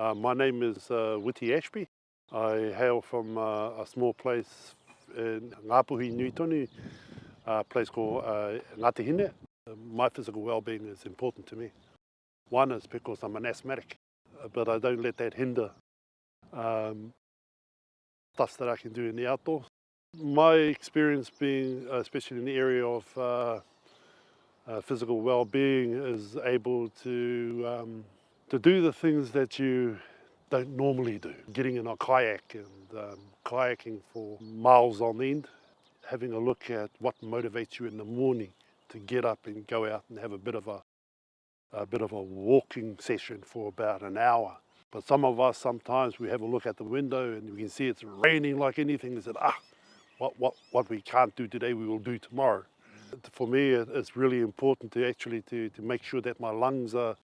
Uh, my name is uh, Witi Ashby. I hail from uh, a small place in Ngāpuhi, Nui a place called uh, Ngāte Hine. Uh, my physical well-being is important to me. One is because I'm an asthmatic, uh, but I don't let that hinder um, stuff that I can do in the outdoors. My experience being, uh, especially in the area of uh, uh, physical well-being, is able to um, to do the things that you don't normally do. Getting in a kayak and um, kayaking for miles on end, having a look at what motivates you in the morning to get up and go out and have a bit of a, a bit of a walking session for about an hour. But some of us sometimes we have a look at the window and we can see it's raining like anything and said, ah, what, what, what we can't do today we will do tomorrow. For me, it's really important to actually to, to make sure that my lungs are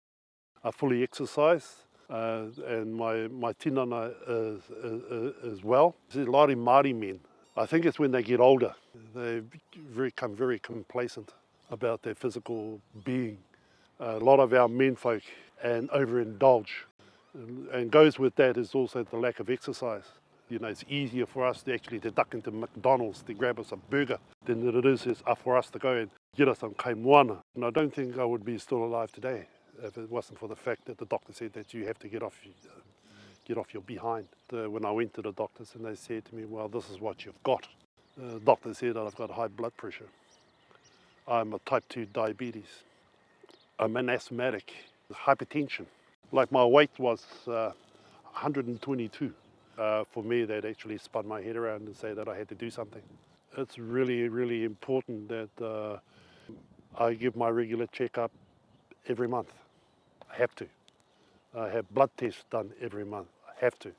a fully exercise uh, and my, my tinana is, is, is well. There's a lot of Māori men. I think it's when they get older, they become very complacent about their physical being. A lot of our men folk and overindulge. And goes with that is also the lack of exercise. You know, it's easier for us to actually to duck into McDonald's to grab us a burger than it is for us to go and get us some kaimoana. And I don't think I would be still alive today if it wasn't for the fact that the doctor said that you have to get off get off your behind. The, when I went to the doctors and they said to me, well, this is what you've got. The doctor said that I've got high blood pressure. I'm a type 2 diabetes. I'm an asthmatic, hypertension. Like my weight was uh, 122. Uh, for me, that actually spun my head around and say that I had to do something. It's really, really important that uh, I give my regular check-up every month. I have to. I have blood tests done every month. I have to.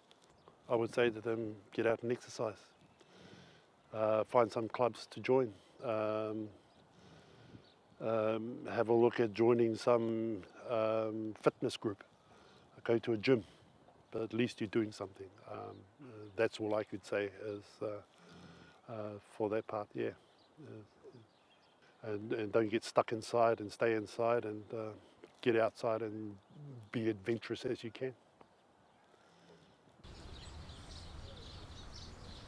I would say to them, get out and exercise. Uh, find some clubs to join. Um, um, have a look at joining some um, fitness group. Go to a gym. But at least you're doing something. Um, uh, that's all I could say is uh, uh, for that part, yeah. Uh, and, and don't get stuck inside and stay inside and uh, get outside and be adventurous as you can.